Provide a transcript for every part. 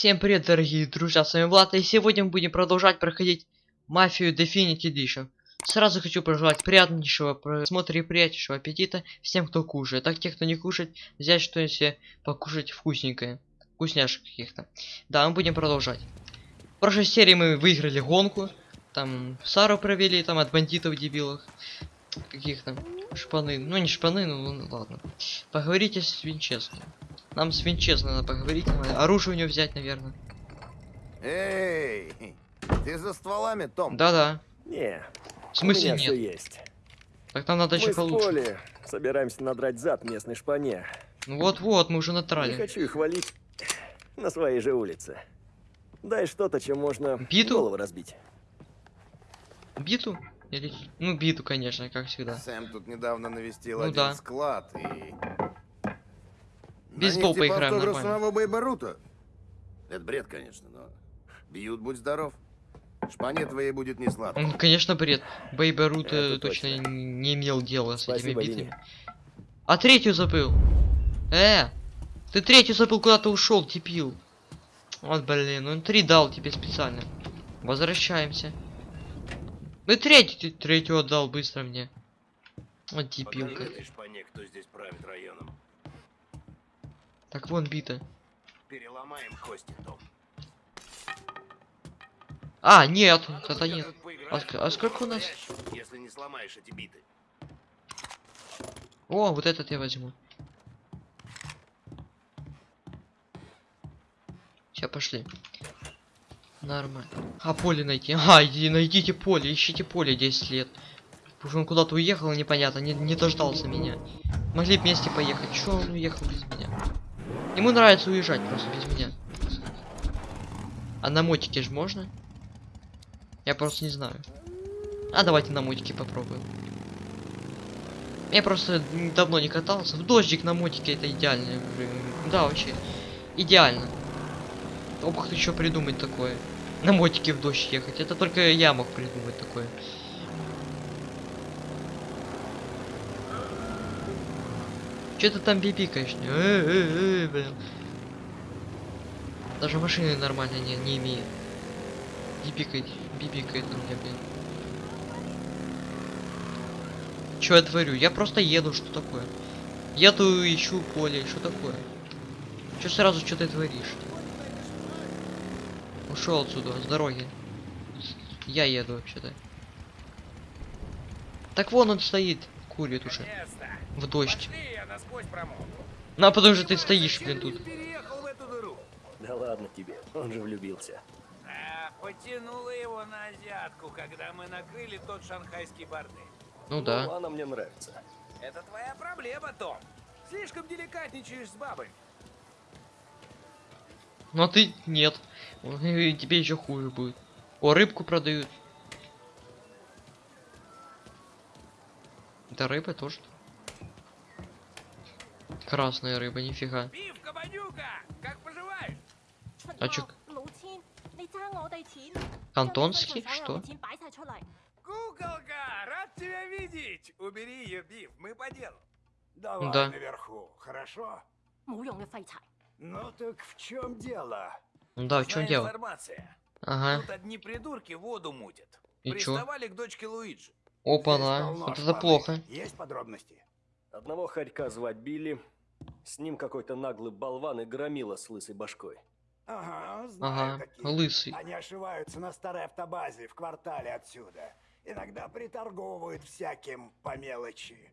Всем привет, дорогие друзья, с вами Влад, и сегодня мы будем продолжать проходить Мафию Definite Edition. Сразу хочу пожелать приятнейшего просмотра и приятнейшего аппетита всем, кто кушает. Так, те, кто не кушает, взять что-нибудь себе покушать вкусненькое. Вкусняшек каких-то. Да, мы будем продолжать. В прошлой серии мы выиграли гонку. Там Сару провели, там от бандитов дебилов. Каких-то шпаны. Ну, не шпаны, ну ладно. Поговорите с Винчестом. Нам с Винчестом надо поговорить. надо Оружие у него взять, наверное. Эй, ты за стволами, Том? Да-да. Не, В смысле у меня нет? есть. Так нам надо Мы еще получше. Поли собираемся надрать зад местной шпане. Ну вот-вот, мы уже Не натрали. хочу их валить на своей же улице. Дай что-то, чем можно Биту? голову разбить. Биту? Или... Ну, биту, конечно, как всегда. Сэм тут недавно навестил Ну один да. склад и... Бейсбол поиграем автограф нормально. самого Бейба Рута. Это бред, конечно, но... Бьют, будь здоров. Шпане твоей будет не сладко. Он, конечно, бред. Бейба Рут Это точно точно. не имел дела с этими битами. Винни. А третью забыл. Э! Ты третью забыл, куда-то ушел, типил. Вот, блин, он три дал тебе специально. Возвращаемся. Ну и третью, ты третью отдал быстро мне. Вот типилка. шпане, кто здесь правит районом. Так вон бита. Переломаем кости, Том. А, нет, это нет. А а сколько у нас? Если не сломаешь эти биты. О, вот этот я возьму. Сейчас пошли. Нормально. А поле найти. А, иди, найдите поле, ищите поле 10 лет. Потому что он куда-то уехал, непонятно, не, не дождался меня. Могли вместе поехать. Чё он уехал без меня? Ему нравится уезжать просто без меня. А на мотике же можно? Я просто не знаю. А давайте на мотике попробуем. Я просто давно не катался. В дождик на мотике это идеально. Да, вообще. Идеально. Ох, еще придумать такое. На мотике в дождь ехать. Это только я мог придумать такое. Че ты там бибикаешь? Э, э, э, блин. Даже машины нормально не, не имеет. Бибикает, бибикает на меня, блин. Что я творю? Я просто еду, что такое? Еду, ищу поле, что такое? Че сразу что ты творишь? Ушел отсюда, с дороги. Я еду вообще-то. Так вон он стоит, курит уже. В дождь. я насквозь промок. Ну а потому что ты стоишь, блин, тут. переехал в эту дыру. Да ладно тебе, он же влюбился. А, потянула его на азиатку, когда мы накрыли тот шанхайский бордель. Ну да. Ну, она мне нравится. Это твоя проблема, Том. Слишком деликатничаешь с бабой. Ну а ты нет. Тебе еще хуже будет. О, рыбку продают. Это рыба тоже? Красная рыба, нифига. Пивка. А чё? Антонский? Что? Куколка, рад тебя видеть! Убери ее, Бив, мы по делу. Давай да. наверху, хорошо? Ну так в чем дело? Да, в чем дело? Информация. Ага. Тут одни придурки воду мутят. И Приставали чё? к дочке Луиджи. Опа-на. Вот это шпаны. плохо. Есть подробности? Одного хорька звать Билли. С ним какой-то наглый болван и громила с лысой башкой. Ага, знаю Ага. таких. Лысый. Они ошиваются на старой автобазе в квартале отсюда. Иногда приторговывают всяким по мелочи.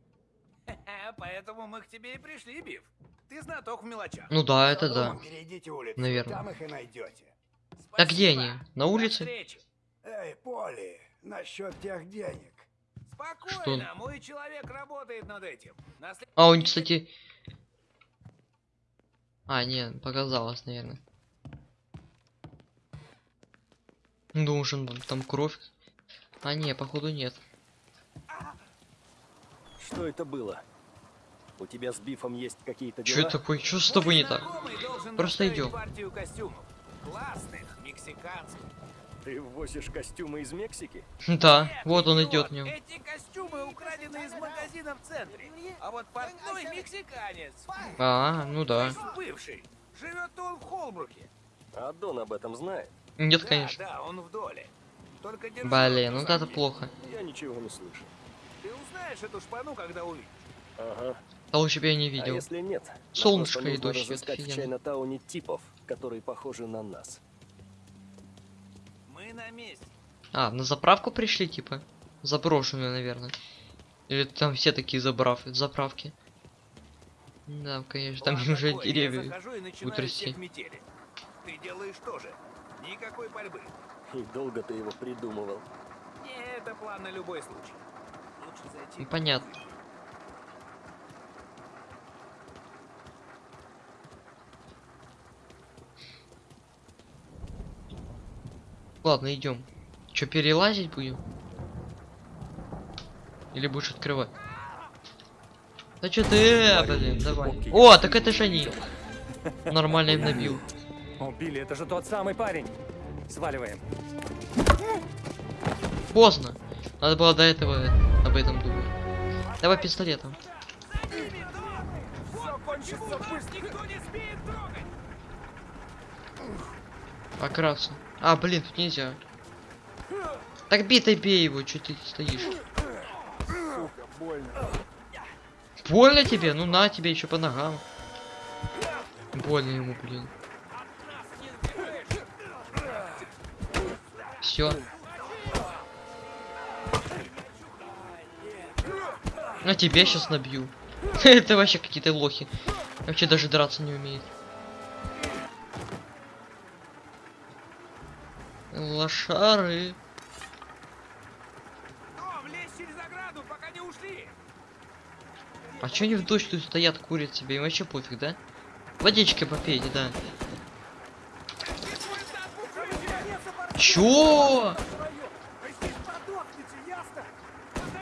Поэтому мы к тебе и пришли, Биф. Ты знаток в мелочах. Ну да, это да. Перейдите улицу, Наверное. там их и найдете. А где Спасибо. они? На улице? Эй, Поли, насчет тех денег. Спокойно, мой человек работает над этим. На след- А, он, кстати... А, нет, показалось, наверное. Должен там кровь. А, не, походу нет. Что это было? У тебя с Бифом есть какие-то дела? такое? Что с тобой не так? Просто идем. Классных, мексиканских. Ты возишь костюмы из Мексики? Да, Нет, вот он идет в нем. Эти костюмы украдены из магазина в центре. А вот портной мексиканец. А, ну да. Бывший. Живет он в Холбруке. А Дон об этом знает? Нет, Да, конечно. да, он в доле. Только держи Блин, ну за это плохо. Я ничего не слышу. Ты узнаешь эту шпану, когда увидишь. Ага. А лучше бы я не А видел. если нет? Солнышко и дождь, это разыскать в. Чайна-тауне типов, которые похожи на нас. Мы на месте. А, на заправку пришли, типа? Заброшенную, наверное. Или там все такие забрав... заправки. Да, конечно, там План уже такой, деревья. утрясти. Ты делаешь тоже. Никакой борьбы. И долго ты его придумывал. Не, это план на любой случай. Лучше зайти. Ну, понятно. Ладно, идем. Че, перелазить будем? Или будешь открывать? Да что ты, э, блин, давай. О, так это же они. Нормально им набил. О, Билли, это же тот самый парень. Сваливаем. Поздно. Надо было до этого об этом думать. Давай пистолетом. Все А, блин, тут нельзя. Так битой бей его, что ты стоишь? больно. тебе? Ну на тебе еще по ногам. Больно ему, блин. Все. На тебе сейчас набью. Это вообще какие-то лохи. Вообще даже драться не умеет. Лошары. Том, лезь через ограду, пока не ушли. А чё они в дождь тут стоят, курят себе? Им вообще пофиг, да? Водички попейте, да. Чё?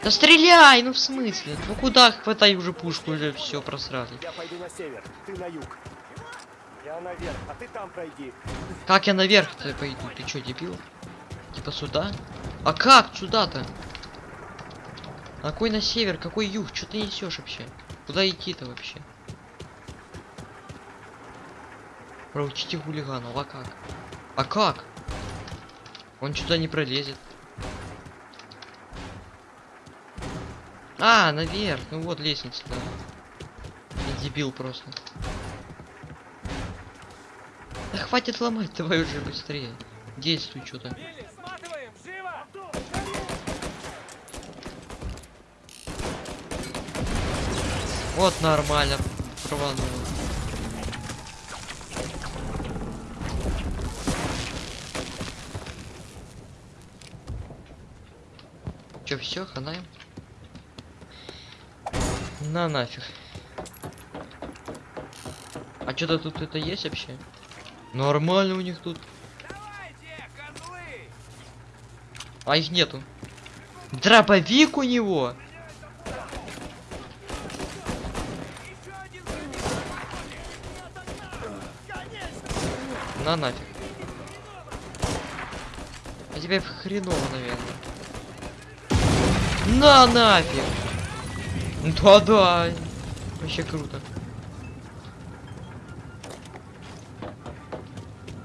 Да стреляй, ну в смысле? Ну куда хватай уже пушку, уже все просрали. Я пойду на север, ты на юг. Я наверх, а ты там пройди. Как я наверх-то пойду? Ты чё, дебил? Типа сюда? А как сюда-то? А какой на север, какой юг? Что ты несешь вообще? Куда идти-то вообще? Проучите хулиганов, а как? А как? Он сюда не пролезет. А, наверх. Ну вот лестница, да. Дебил просто. Хватит ломать, давай уже быстрее. Действуй что-то. Вот нормально рванул. Чё, все, ханаем? На нафиг. А что-то тут это есть вообще? Нормально у них тут. Давайте! А их нету. Дробовик у него. На нафиг. А тебе хреново, наверное. На нафиг! Да-да! Вообще круто.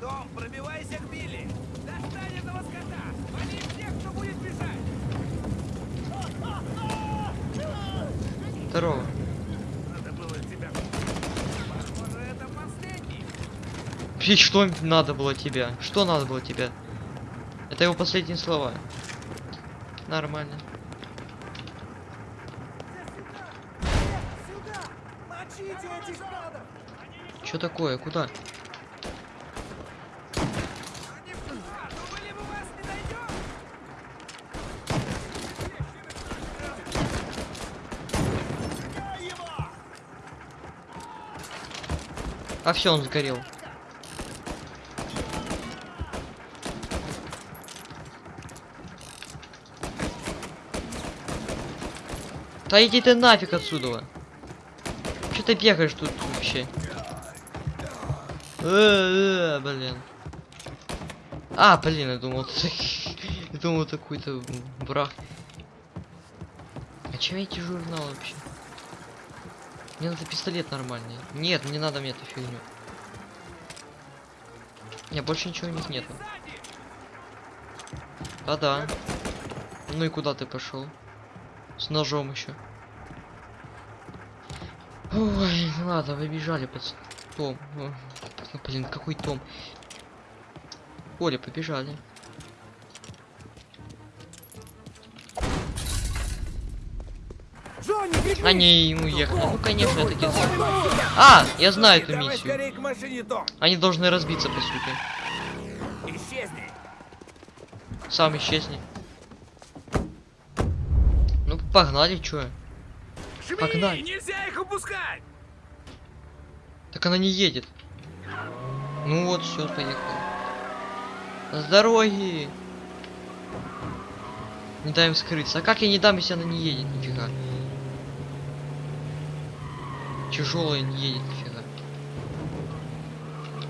Том, пробивайся к Билли! Достань этого скота! Вали всех, кто будет бежать! Здорово. Надо было тебя... Похоже, это последний. И что надо было тебя? Что надо было тебя? Это его последние слова. Нормально. Что такое? Куда? А все, он сгорел. Да иди ты нафиг отсюда. Че ты бегаешь тут вообще? Э, э, блин. А, блин, я думал, я думал, это какой-то брах. А чем эти журналы вообще? Мне надо пистолет нормальный. Нет, не надо мне эту фигню. Не, больше ничего у них нету. Да-да. Ну и куда ты пошел? С ножом еще. Ой, ладно, вы бежали под том. Ну, блин, какой том? Оля, побежали. Они уехали. Ну, конечно, это где А, я знаю эту миссию. Они должны разбиться, по сути. Исчезни. Сам исчезни. Ну, погнали, чё? Жми, Погнали. нельзя их упускать. Так она не едет. Ну вот, все, поехали. С дороги! Не дай им скрыться. А как я не дам, если она не едет? Нифига. Тяжелая не едет, нифига.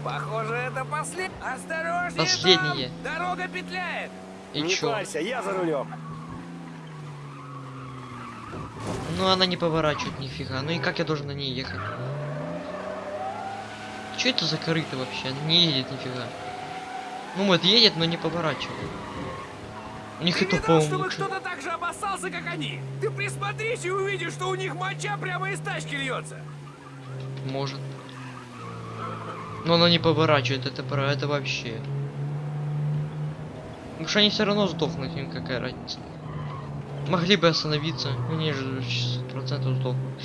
Похоже, это послед... Осторожнее, Последнее. Дорога петляет. И не чё? парься, я за рулем. Ну она не поворачивает нифига. Ну и как я должен на ней ехать? Что это за корыто вообще? Она не едет нифига. Ну вот едет, но не поворачивает. У них Ты это, видал, чтобы кто-то так же обоссался, как они? Ты присмотрись и увидишь, что у них моча прямо из тачки льется. Может. Но она не поворачивает, это про это вообще. Потому что они все равно сдохнут, им какая разница. Могли бы остановиться, но они же процентов сдохнут.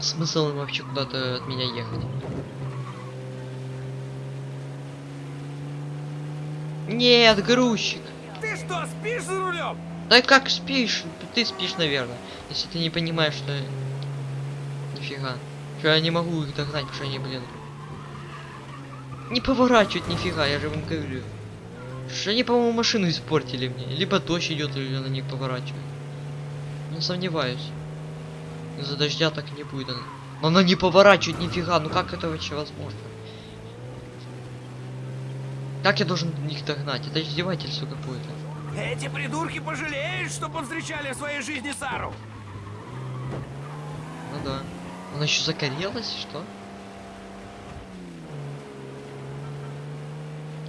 Смысл им вообще куда-то от меня ехать? Нет, грузчик. Ты что, спишь за рулем? Да как спишь? Ты спишь, наверное. Если ты не понимаешь, что... Нифига. Что я не могу их догнать, потому что они, блин... Не поворачивают нифига, я же вам говорю. Что они, по-моему, машину испортили мне. Либо дождь идет, или она не поворачивает. Не сомневаюсь. Из-за дождя так не будет. она. Но она не поворачивает нифига, ну как это вообще возможно? Как я должен их догнать? Это издевательство какое-то. Эти придурки пожалеют, что повстречали в своей жизни Сару. Ну да. Она еще загорелась, что?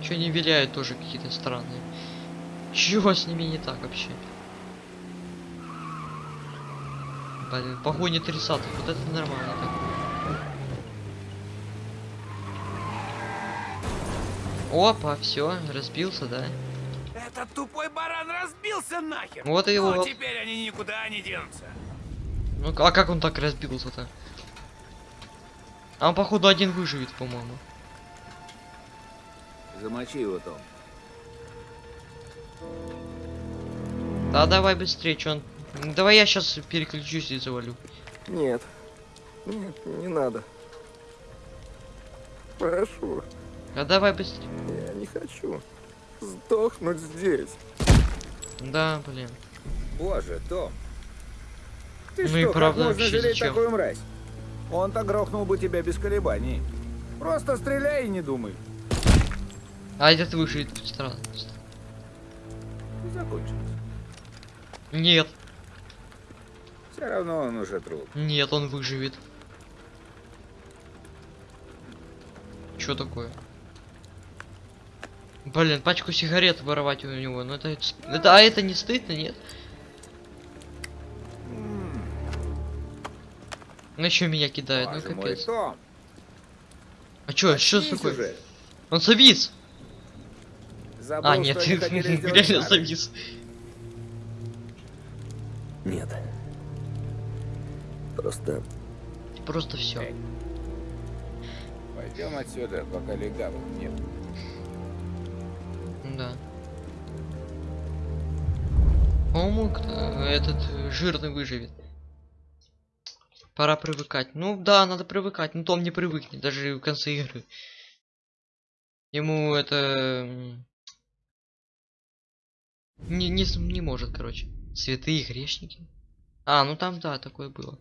Че не виляют тоже какие-то странные. Чего с ними не так вообще? Блин, погони 30 вот это нормально так. Опа, все, разбился, да? Этот тупой баран разбился нахер. Вот и Ну, вот. теперь они никуда не денутся. Ну а как он так разбился-то? А он походу один выживет, по-моему. Замочи его, Том. Да давай быстрее, что он... Давай я сейчас переключусь и завалю. Нет. Нет, не надо. Прошу, А давай быстрее. я не хочу сдохнуть здесь. Да, блин. Боже, Том. Ты Ну что, и как правда, можно жалеть зачем? такую мразь? Он-то грохнул бы тебя без колебаний. Просто стреляй и не думай. А этот выживет странно. И закончилось. Нет, Все равно он уже труп. нет, он выживет. Что такое? Блин, пачку сигарет воровать у него, ну это, это, а это не стыдно, нет? Ну еще меня кидает, ну капец. А чё, что такое? Он завис! Забыл, А, нет, что они хотели сделать реально с Сарой? завис. Нет. Просто Просто все. Эй. Пойдем отсюда, пока легавых нет. Да. По-моему, кто- этот э, жирный выживет. Пора привыкать. Ну да, надо привыкать. Ну Том не привыкнет, даже в конце игры. Ему это... Не, не, не может, короче. Святые грешники. А, ну там, да, такое было.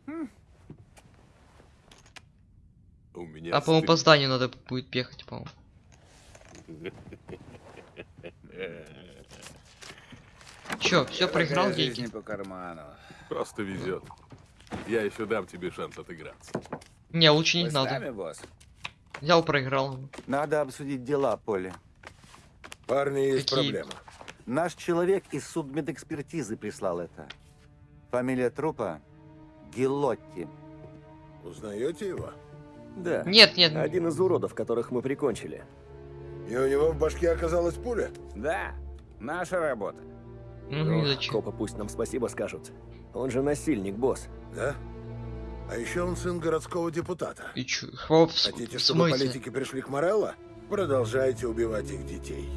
У меня А, по-моему, по зданию надо будет бегать, по-моему. Чё, все проиграл деньги? по карману. Просто везет. Я еще дам тебе шанс отыграться. Не, лучше не Вы надо. нами, босс? Взял, проиграл. Надо обсудить дела, Поле. Парни, есть Какие? проблема. Наш человек из судмедэкспертизы прислал это. Фамилия трупа Гилотти. Узнаете его? Да. Нет, нет. Один из уродов, которых мы прикончили. И у него в башке оказалась пуля? Да, наша работа. Ну зачем? Копы пусть нам спасибо скажут. Он же насильник, босс. Да? А еще он сын городского депутата. И чё? С- Хотите, чтобы смысле? политики пришли к Морелло? Продолжайте убивать их детей.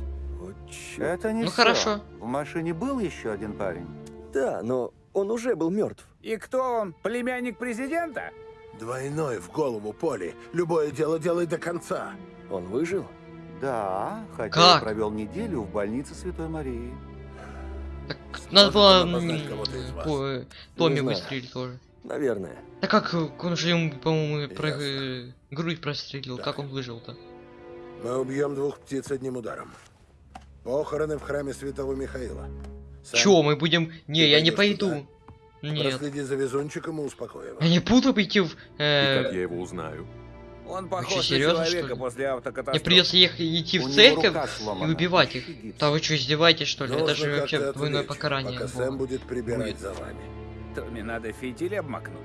Чёрт. Это не Ну, всё. хорошо. В машине был еще один парень. Да, но он уже был мертв. И кто он? Племянник президента? Двойной в голову Поли. Любое дело делай до конца. Он выжил? Да, хотя Как? провел неделю в больнице Святой Марии. Так, надо было э, Томми выстрелить тоже. Наверное. Да как он же ему, по-моему, про э, грудь прострелил, Да. как он выжил-то? Мы убьем двух птиц одним ударом. Похороны в храме святого Михаила. Сам Чё, мы будем... Не, Ты я не пойду. туда? Нет. Проследи за везунчиком и успокой его. Я не буду пойти в... И э, как я его узнаю? Он похож на серьёзно, человека что ли? после Мне автокатастрофы. придется ехать идти в церковь и убивать их. Да вы что, издеваетесь, что ли? Это Нужно же вообще двойное отвлечь, покарание. Пока. Сэм будет прибирать Будет. за вами. Томми надо фитиль обмакнуть.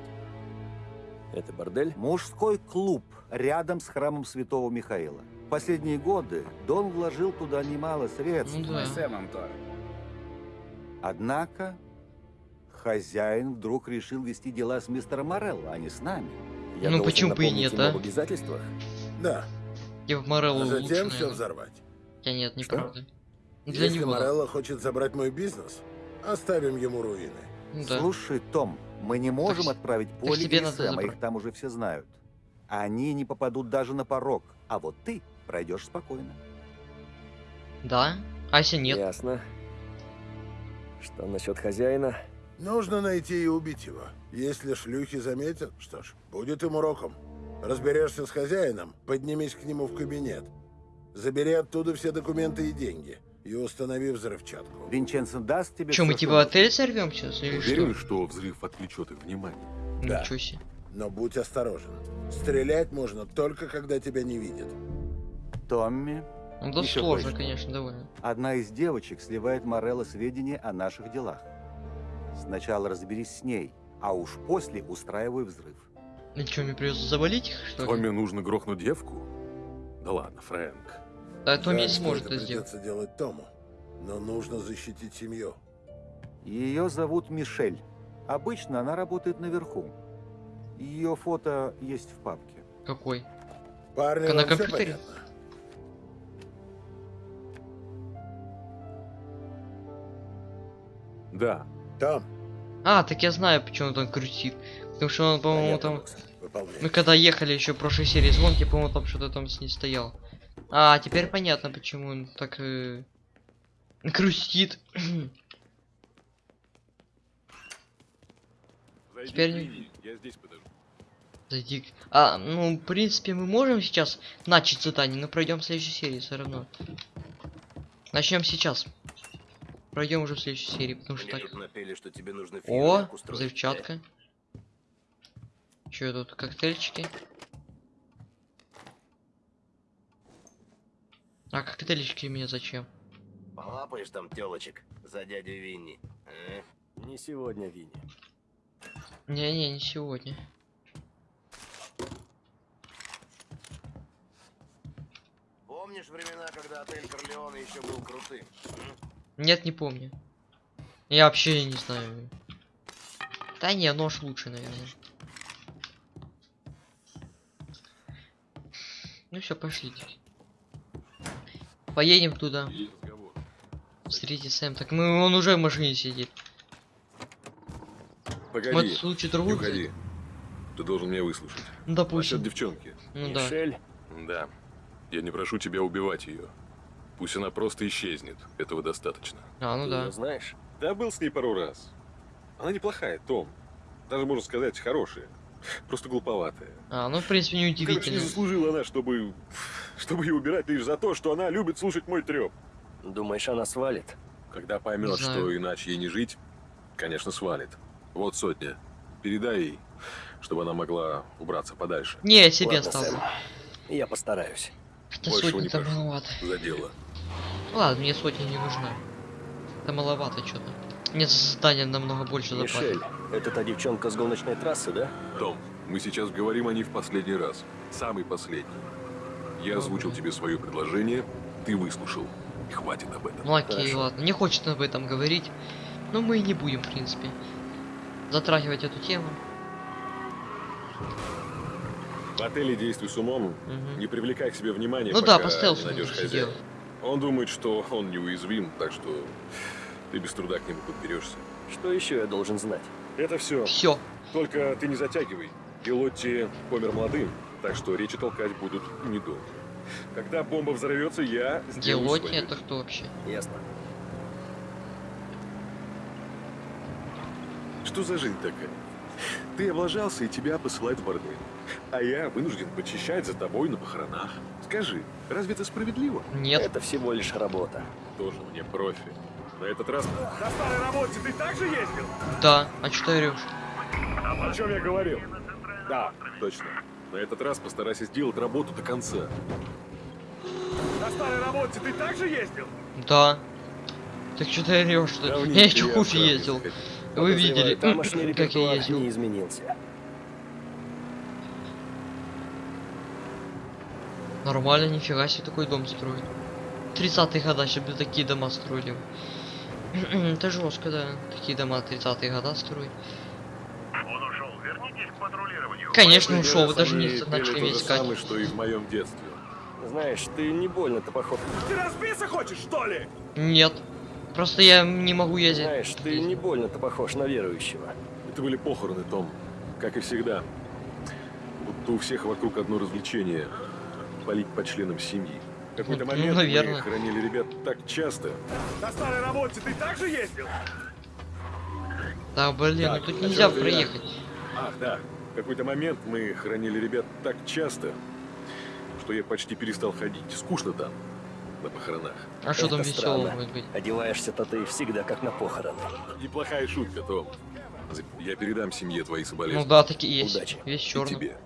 Это бордель? Мужской клуб рядом с храмом Святого Михаила. В последние годы Дон вложил туда немало средств. Ну да. с Сэмом тоже. Однако хозяин вдруг решил вести дела с мистером Морелло, а не с нами. Я Ну, почему бы и нет, а? об обязательствах? Да, Я в Морелло а лучше, затем все наверное. взорвать. Хотя нет, Что? неправда. Для Если него. да. Морелло хочет забрать мой бизнес, оставим ему руины. Ну да. Слушай, Том, мы не можем отправить так Поле тебе и Сэма, их там уже все знают. Они не попадут даже на порог, а вот ты пройдешь спокойно. Да? А если нет? Ясно. Что насчет хозяина? Нужно найти и убить его. Если шлюхи заметят, что ж, будет им уроком. Разберешься с хозяином, поднимись к нему в кабинет. Забери оттуда все документы и деньги. И установи взрывчатку. Винченцо даст тебе Че, мы типа что отель сорвем сейчас или Уверен, что? что взрыв отвлечет их внимание. Да. Ничего себе. Но будь осторожен. Стрелять можно только когда тебя не видят. Томми, Ну да Ещё сложно, кое-что. конечно, довольно. одна из девочек сливает Морелло сведения о наших делах. Сначала разберись с ней, а уж после устраивай взрыв. Ну что, мне придется завалить их, что ли? Томми нужно грохнуть девку? Да ладно, Фрэнк. Да, Томми не Жаль, что сможет это сделать. придется делать Тому. Но нужно защитить семью. Ее зовут Мишель. Обычно она работает наверху. Ее фото есть в папке. Какой? Парни, На компьютере? понятно? Да, Том, А, так я знаю, почему он там крутит. Потому что он, по-моему, понятно, там... Мы когда ехали еще в прошлой серии звонки, по-моему, там что-то там с ней стоял. А, теперь понятно, почему он так э... зайди Теперь я здесь подожду. Зайди. к- А, ну, в принципе, мы можем сейчас начать задание, но пройдем в следующей серии все равно. Начнем сейчас. Пройдем уже в следующей серии, потому что так. напели, что тебе нужно О, взрывчатка. Че тут, коктейльчики? А коктейльчики мне зачем? Полапаешь там телочек за дядю Винни. а? Не сегодня, Винни. Не-не, не сегодня. Помнишь времена, когда отель Корлеона еще был крутым? Нет, не помню. Я вообще не знаю. Да не, нож лучше, наверное. Ну все, пошлите. Поедем туда. Встретить Сэм. Так мы, он уже в машине сидит. Погоди, Вот случай другой. уходи. Ты должен меня выслушать. Ну, Насчет допустим. девчонки. Ну да. Мишель? Да. Я не прошу тебя убивать ее. Пусть она просто исчезнет. Этого достаточно. А, ну Ты да. знаешь? Да, был с ней пару раз. Она неплохая, Том. Даже, можно сказать, хорошая. Просто глуповатая. А, ну в принципе не Короче, не удивительно. заслужила она, чтобы... Чтобы ее убирать лишь за то, что она любит слушать мой треп. Думаешь, она свалит? Когда поймет, что иначе ей не жить, конечно, свалит. Вот сотня. Передай ей, чтобы она могла убраться подальше. Не, я себе Ладно, оставлю. Сэм. Я постараюсь. Хотя Большего сотни не то прошу. маловато. За дело. Ладно, мне сотня не нужна. Это маловато что-то. Мне за задание намного больше Мишель, заплатят. это та девчонка с гоночной трассы, да? Том, мы сейчас говорим о ней в последний раз. Самый последний. Я озвучил тебе свое предложение, ты выслушал. И хватит об этом. Ну окей, Хорошо. ладно. Не хочет об этом говорить. Но мы и не будем, в принципе, затрагивать эту тему. В отеле действуй с умом, Мгм. не привлекай к себе внимания, Ну пока да, по стелсу не найдешь хозяина. Он думает, что он неуязвим, так что ты без труда к нему подберешься. Что еще я должен знать? Это все. Все. Только ты не затягивай. И Лотти помер молодым, так что речи толкать будут недолго. Когда бомба взорвется, я сделаю Гелоти свое. это кто вообще? Ясно. Что за жизнь такая? Ты облажался, и тебя посылают в бордель. А я вынужден почищать за тобой на похоронах. Скажи, разве это справедливо? Нет. Это всего лишь работа. Тоже мне профи. На этот раз... На старой работе ты также ездил? Да. А что ты орешь? О чем я говорил? Да, точно. На этот раз постарайся сделать работу до конца. На старой работе ты также ездил? Да. Так что ты орешь, что ли? Я еще отправлюсь ездил. ходить. Вы видели, как я ездил. не изменился. Нормально, нифига себе такой дом строит. 30-е года, чтобы такие дома строили. Это жестко, да. Такие дома 30-е года строить. Он ушел. Вернитесь к патрулированию. Конечно ушел, вы даже не начали меня искать. самое, что и в моем детстве. Знаешь, ты не больно-то похож. Ты разбиться хочешь, что ли? Нет. Просто я не могу ездить. Знаешь, ты не больно-то похож на верующего. Это были похороны, Том. Как и всегда. Будто у всех вокруг одно развлечение – полить по членам семьи. В какой-то Ну, момент наверное. мы хранили ребят так часто. На старой работе ты также ездил? Да, блин, Так, ну тут о нельзя проехать. Ах, да. В какой-то момент мы хранили ребят так часто, что я почти перестал ходить. Скучно там, на похоронах. А что там веселого может быть? Одеваешься-то ты всегда как на похороны. Неплохая шутка, Том. Я передам семье твои Ну соболезнования. да, такие есть. Удачи. Весь И черный. тебе.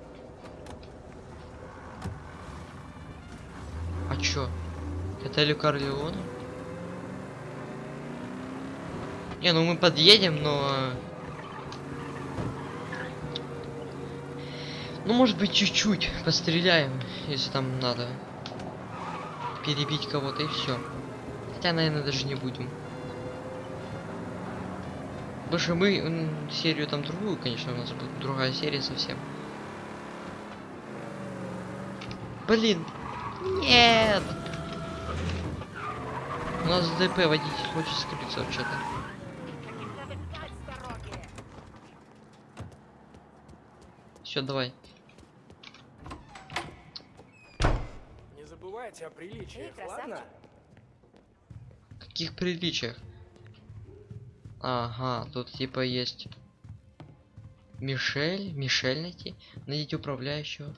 А чё? Это Элю Корлеоне? Не, ну мы подъедем, но... Ну, может быть, чуть-чуть постреляем, если там надо. Перебить кого-то и все. Хотя, наверное, даже не будем. Больше мы серию там другую, конечно, у нас будет другая серия совсем. Блин, нет! У нас ДП водитель хочет скрыться вообще-то. Все, давай. Не забывайте о приличиях, ладно? Каких приличиях? Ага, тут типа есть Мишель, Мишель найти, найдите управляющего.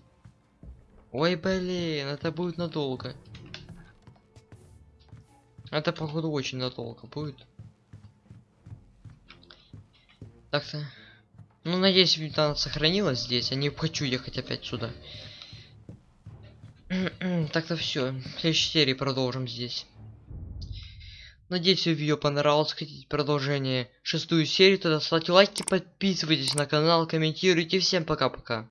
Ой, блин, это будет надолго. Это походу очень надолго будет. Так-то. Ну, надеюсь, она сохранилась здесь. Я не хочу ехать опять сюда. Так-то все. В следующей серии продолжим здесь. Надеюсь, видео понравилось. Хотите продолжение шестую серию, тогда ставьте лайки, подписывайтесь на канал, комментируйте. Всем пока-пока.